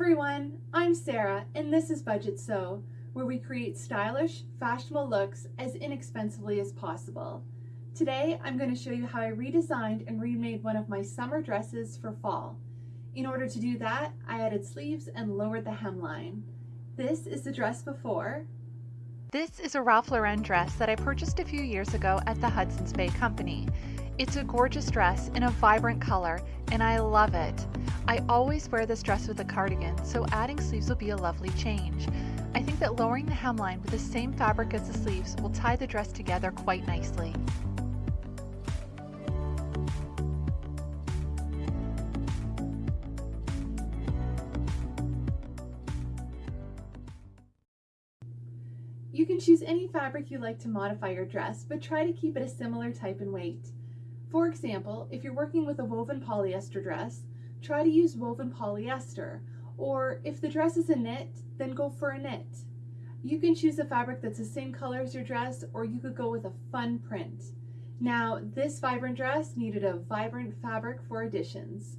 everyone, I'm Sarah and this is Budget Sew, where we create stylish, fashionable looks as inexpensively as possible. Today I'm going to show you how I redesigned and remade one of my summer dresses for fall. In order to do that, I added sleeves and lowered the hemline. This is the dress before. This is a Ralph Lauren dress that I purchased a few years ago at the Hudson's Bay Company. It's a gorgeous dress in a vibrant color and I love it. I always wear this dress with a cardigan, so adding sleeves will be a lovely change. I think that lowering the hemline with the same fabric as the sleeves will tie the dress together quite nicely. You can choose any fabric you like to modify your dress, but try to keep it a similar type and weight. For example, if you're working with a woven polyester dress, try to use woven polyester, or if the dress is a knit, then go for a knit. You can choose a fabric that's the same color as your dress, or you could go with a fun print. Now, this vibrant dress needed a vibrant fabric for additions.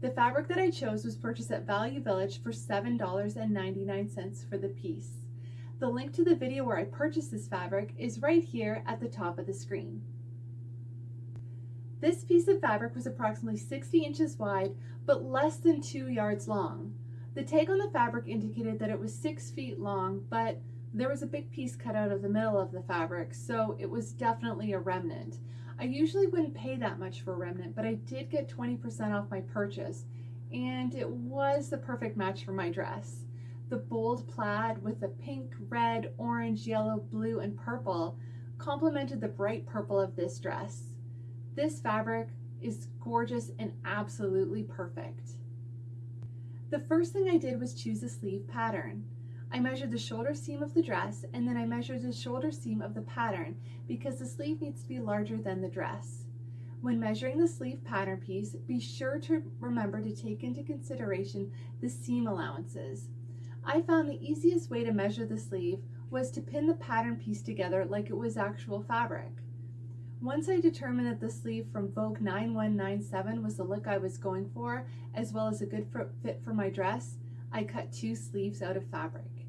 The fabric that I chose was purchased at Value Village for $7.99 for the piece. The link to the video where I purchased this fabric is right here at the top of the screen. This piece of fabric was approximately 60 inches wide, but less than two yards long. The tag on the fabric indicated that it was six feet long, but there was a big piece cut out of the middle of the fabric, so it was definitely a remnant. I usually wouldn't pay that much for a remnant, but I did get 20% off my purchase, and it was the perfect match for my dress. The bold plaid with the pink, red, orange, yellow, blue, and purple complemented the bright purple of this dress. This fabric is gorgeous and absolutely perfect. The first thing I did was choose a sleeve pattern. I measured the shoulder seam of the dress and then I measured the shoulder seam of the pattern because the sleeve needs to be larger than the dress. When measuring the sleeve pattern piece, be sure to remember to take into consideration the seam allowances. I found the easiest way to measure the sleeve was to pin the pattern piece together like it was actual fabric. Once I determined that the sleeve from Vogue 9197 was the look I was going for, as well as a good fit for my dress, I cut two sleeves out of fabric.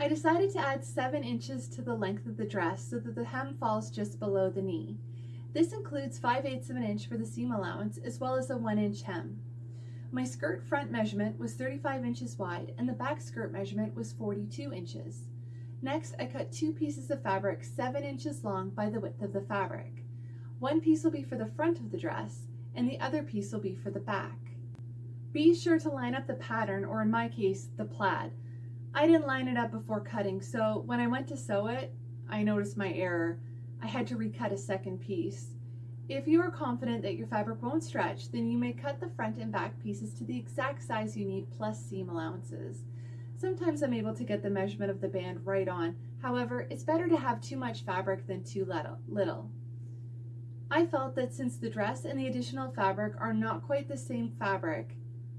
I decided to add 7 inches to the length of the dress so that the hem falls just below the knee. This includes 5 eighths of an inch for the seam allowance as well as a 1 inch hem. My skirt front measurement was 35 inches wide and the back skirt measurement was 42 inches. Next, I cut two pieces of fabric 7 inches long by the width of the fabric. One piece will be for the front of the dress, and the other piece will be for the back. Be sure to line up the pattern, or in my case, the plaid. I didn't line it up before cutting, so when I went to sew it, I noticed my error. I had to recut a second piece. If you are confident that your fabric won't stretch, then you may cut the front and back pieces to the exact size you need plus seam allowances. Sometimes I'm able to get the measurement of the band right on. However, it's better to have too much fabric than too little. I felt that since the dress and the additional fabric are not quite the same fabric,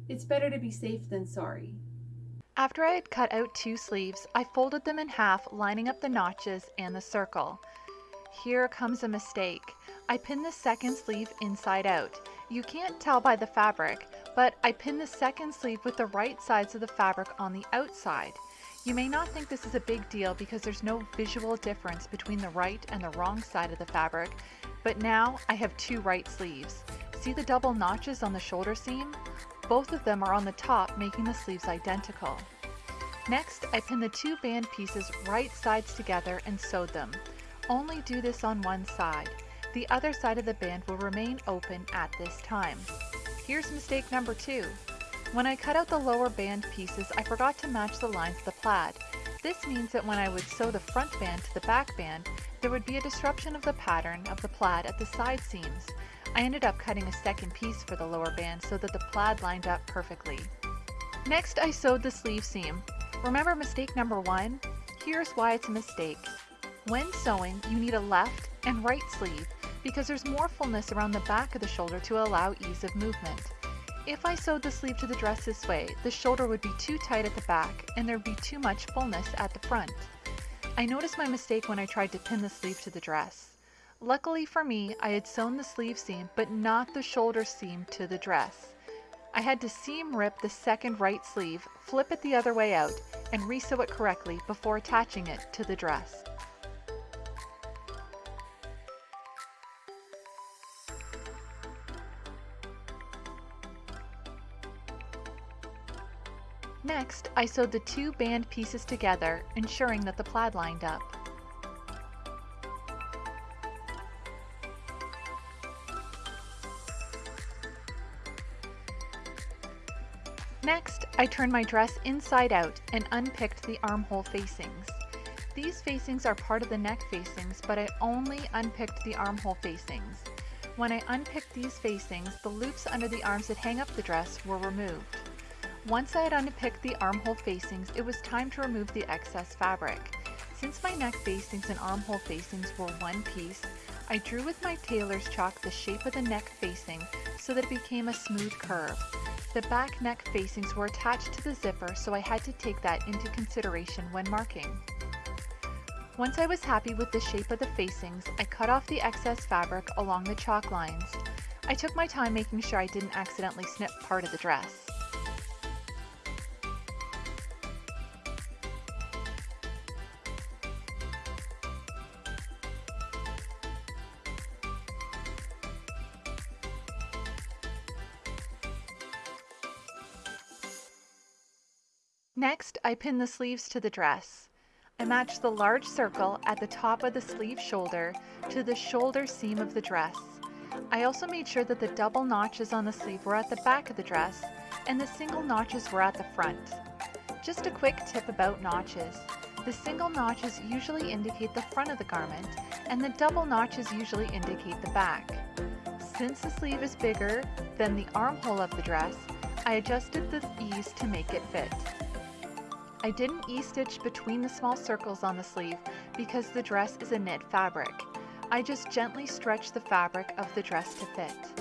it's better to be safe than sorry. After I had cut out two sleeves, I folded them in half, lining up the notches and the circle. Here comes a mistake. I pinned the second sleeve inside out. You can't tell by the fabric, but I pinned the second sleeve with the right sides of the fabric on the outside. You may not think this is a big deal because there's no visual difference between the right and the wrong side of the fabric, but now I have two right sleeves. See the double notches on the shoulder seam? Both of them are on the top making the sleeves identical. Next, I pinned the two band pieces right sides together and sewed them. Only do this on one side. The other side of the band will remain open at this time. Here's mistake number two. When I cut out the lower band pieces, I forgot to match the lines of the plaid. This means that when I would sew the front band to the back band, there would be a disruption of the pattern of the plaid at the side seams. I ended up cutting a second piece for the lower band so that the plaid lined up perfectly. Next, I sewed the sleeve seam. Remember mistake number one? Here's why it's a mistake. When sewing, you need a left and right sleeve because there's more fullness around the back of the shoulder to allow ease of movement. If I sewed the sleeve to the dress this way, the shoulder would be too tight at the back and there'd be too much fullness at the front. I noticed my mistake when I tried to pin the sleeve to the dress. Luckily for me, I had sewn the sleeve seam but not the shoulder seam to the dress. I had to seam rip the second right sleeve, flip it the other way out, and resew it correctly before attaching it to the dress. Next, I sewed the two band pieces together, ensuring that the plaid lined up. Next, I turned my dress inside out and unpicked the armhole facings. These facings are part of the neck facings, but I only unpicked the armhole facings. When I unpicked these facings, the loops under the arms that hang up the dress were removed. Once I had unpicked the armhole facings, it was time to remove the excess fabric. Since my neck facings and armhole facings were one piece, I drew with my tailor's chalk the shape of the neck facing so that it became a smooth curve. The back neck facings were attached to the zipper, so I had to take that into consideration when marking. Once I was happy with the shape of the facings, I cut off the excess fabric along the chalk lines. I took my time making sure I didn't accidentally snip part of the dress. Next, I pin the sleeves to the dress. I match the large circle at the top of the sleeve shoulder to the shoulder seam of the dress. I also made sure that the double notches on the sleeve were at the back of the dress and the single notches were at the front. Just a quick tip about notches. The single notches usually indicate the front of the garment and the double notches usually indicate the back. Since the sleeve is bigger than the armhole of the dress, I adjusted the ease to make it fit. I didn't ease-stitch between the small circles on the sleeve because the dress is a knit fabric. I just gently stretched the fabric of the dress to fit.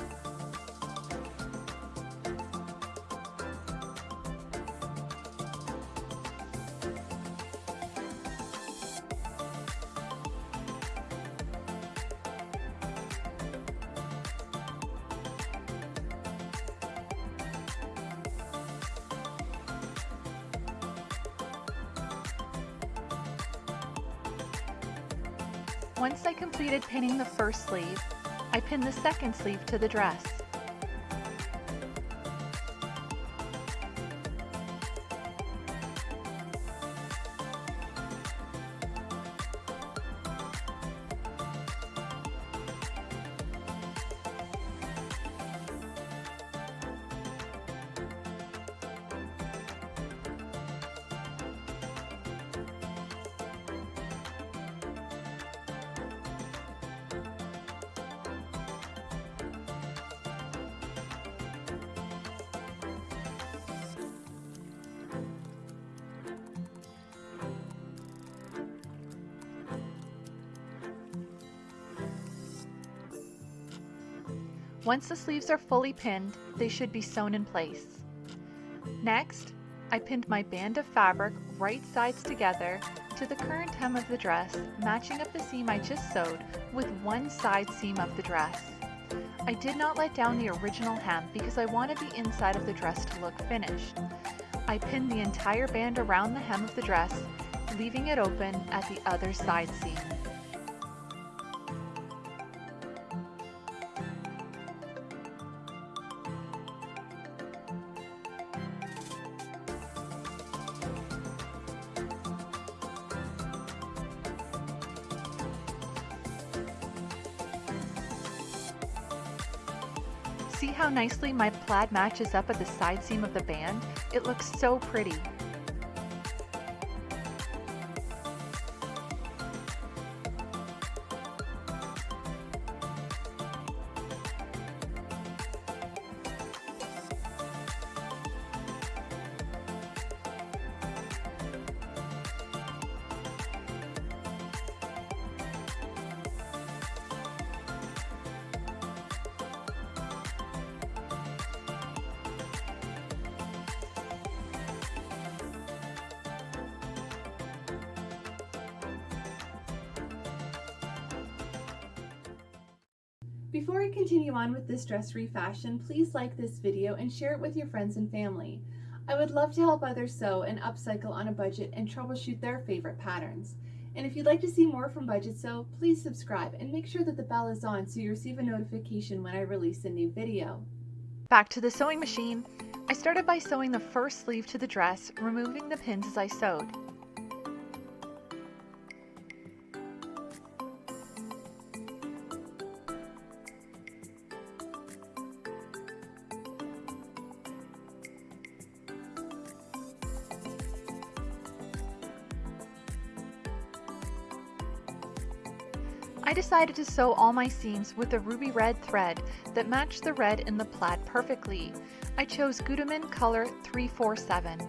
Once I completed pinning the first sleeve, I pinned the second sleeve to the dress. Once the sleeves are fully pinned, they should be sewn in place. Next, I pinned my band of fabric right sides together to the current hem of the dress, matching up the seam I just sewed with one side seam of the dress. I did not let down the original hem because I wanted the inside of the dress to look finished. I pinned the entire band around the hem of the dress, leaving it open at the other side seam. Nicely my plaid matches up at the side seam of the band? It looks so pretty. Before I continue on with this dress refashion, please like this video and share it with your friends and family. I would love to help others sew and upcycle on a budget and troubleshoot their favorite patterns. And if you'd like to see more from Budget Sew, please subscribe and make sure that the bell is on so you receive a notification when I release a new video. Back to the sewing machine. I started by sewing the first sleeve to the dress, removing the pins as I sewed. Decided to sew all my seams with a ruby red thread that matched the red in the plaid perfectly. I chose Gutermann color 347.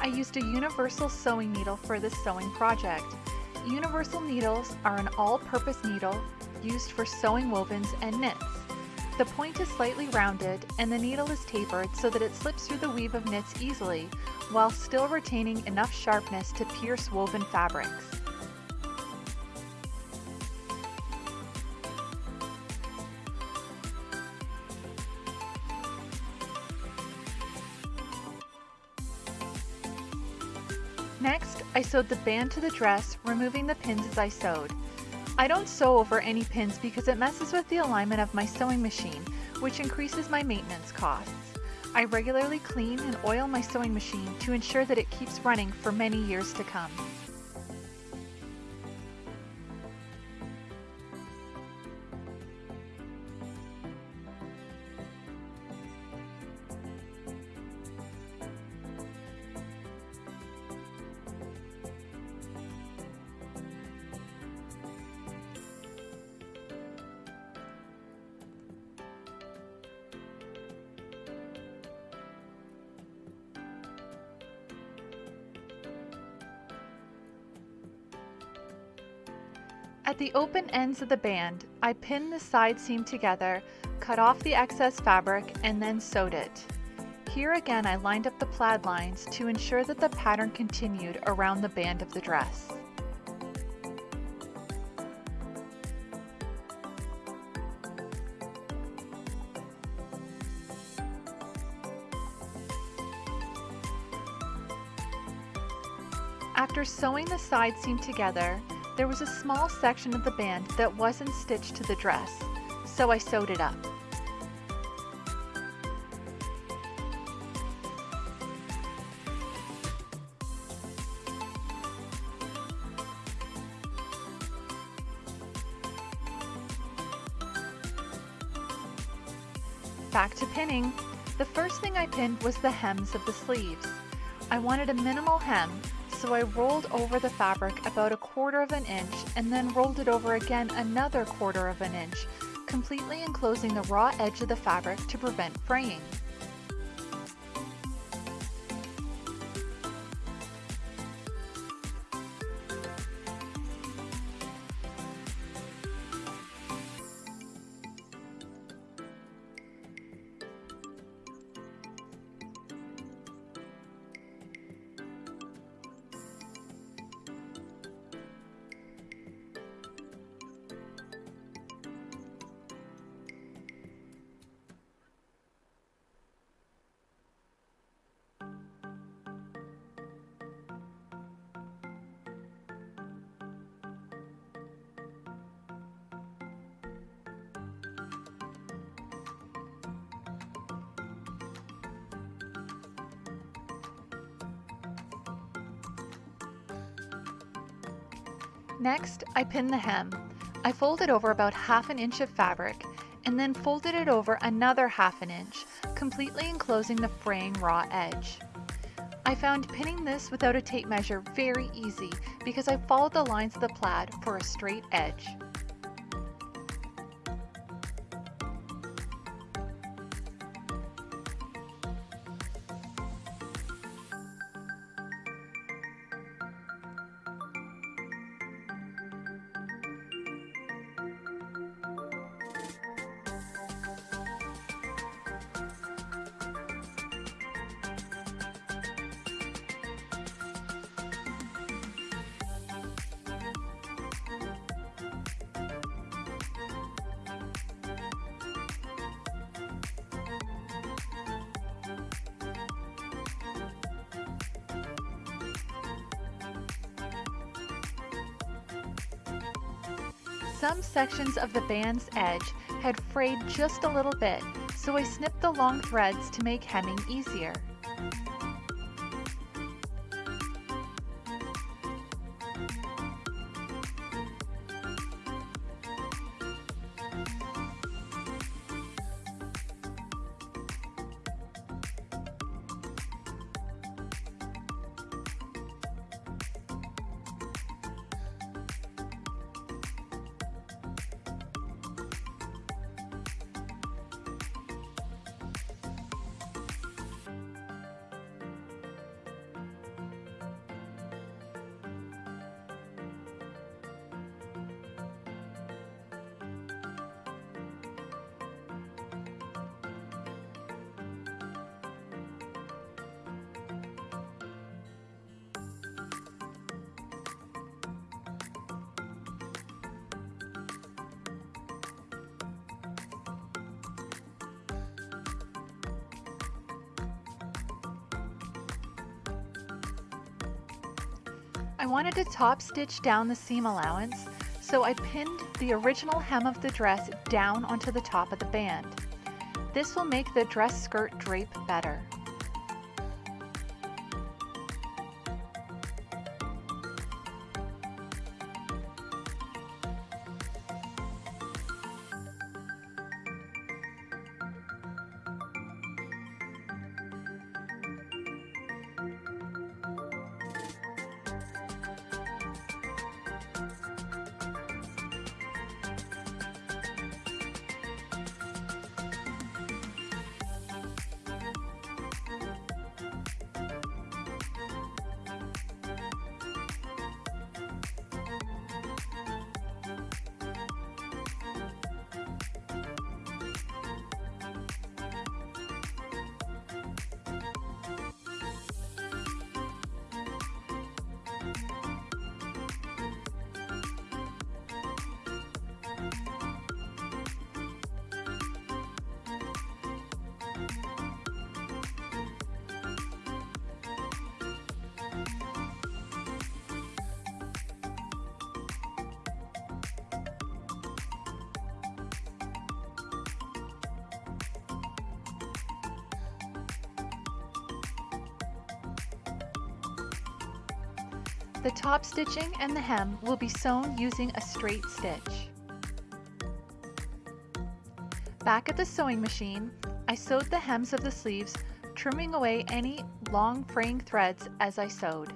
I used a universal sewing needle for this sewing project. Universal needles are an all-purpose needle used for sewing wovens and knits. The point is slightly rounded and the needle is tapered so that it slips through the weave of knits easily while still retaining enough sharpness to pierce woven fabrics. Next, I sewed the band to the dress, removing the pins as I sewed. I don't sew over any pins because it messes with the alignment of my sewing machine, which increases my maintenance costs. I regularly clean and oil my sewing machine to ensure that it keeps running for many years to come. The open ends of the band, I pinned the side seam together, cut off the excess fabric, and then sewed it. Here again I lined up the plaid lines to ensure that the pattern continued around the band of the dress. After sewing the side seam together, there was a small section of the band that wasn't stitched to the dress, so I sewed it up. Back to pinning. The first thing I pinned was the hems of the sleeves. I wanted a minimal hem so I rolled over the fabric about a quarter of an inch and then rolled it over again another quarter of an inch, completely enclosing the raw edge of the fabric to prevent fraying. Next, I pinned the hem. I folded over about half an inch of fabric and then folded it over another half an inch, completely enclosing the fraying raw edge. I found pinning this without a tape measure very easy because I followed the lines of the plaid for a straight edge. Some sections of the band's edge had frayed just a little bit, so I snipped the long threads to make hemming easier. I wanted to top stitch down the seam allowance, so I pinned the original hem of the dress down onto the top of the band. This will make the dress skirt drape better. The top stitching and the hem will be sewn using a straight stitch. Back at the sewing machine, I sewed the hems of the sleeves, trimming away any long fraying threads as I sewed.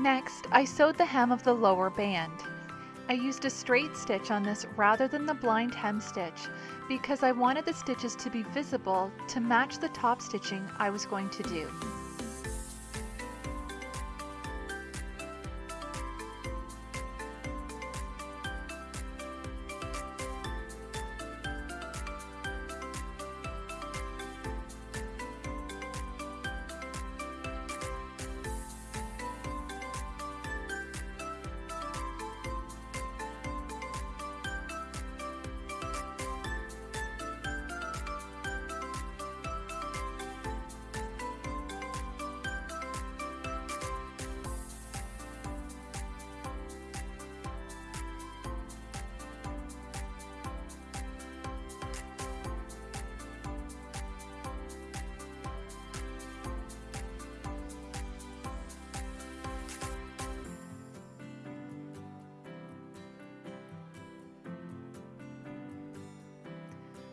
Next, I sewed the hem of the lower band. I used a straight stitch on this rather than the blind hem stitch because I wanted the stitches to be visible to match the top stitching I was going to do.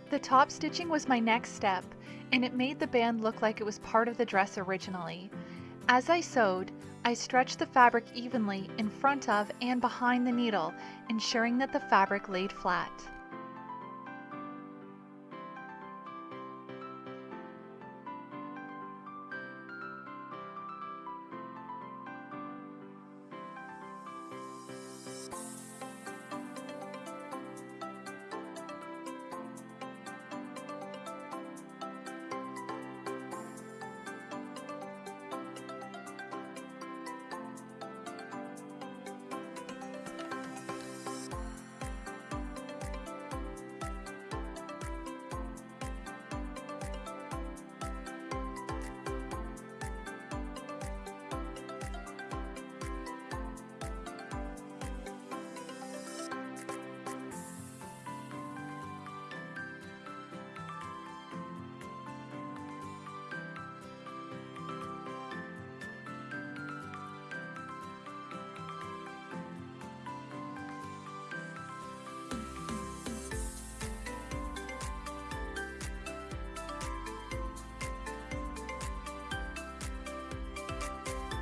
The top stitching was my next step, and it made the band look like it was part of the dress originally. As I sewed, I stretched the fabric evenly in front of and behind the needle, ensuring that the fabric laid flat.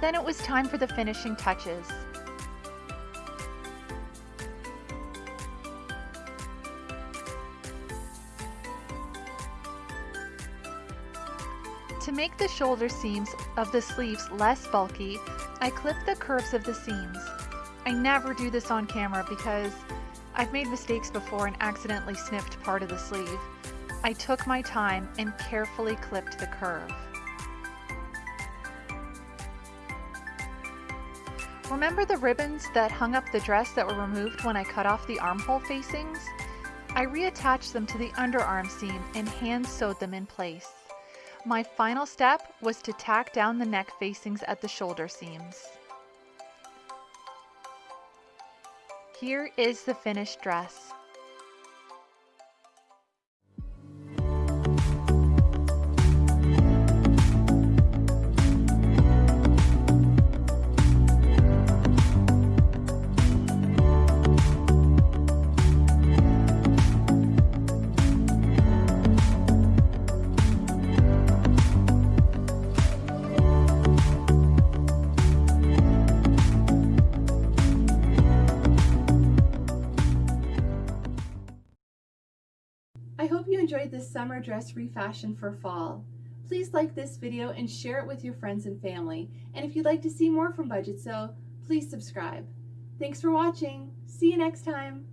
Then it was time for the finishing touches. To make the shoulder seams of the sleeves less bulky, I clip the curves of the seams. I never do this on camera because I've made mistakes before and accidentally snipped part of the sleeve. I took my time and carefully clipped the curve. Remember the ribbons that hung up the dress that were removed when I cut off the armhole facings? I reattached them to the underarm seam and hand sewed them in place. My final step was to tack down the neck facings at the shoulder seams. Here is the finished dress. Summer dress refashion for fall. Please like this video and share it with your friends and family. And if you'd like to see more from Budget Sew, please subscribe. Thanks for watching. See you next time.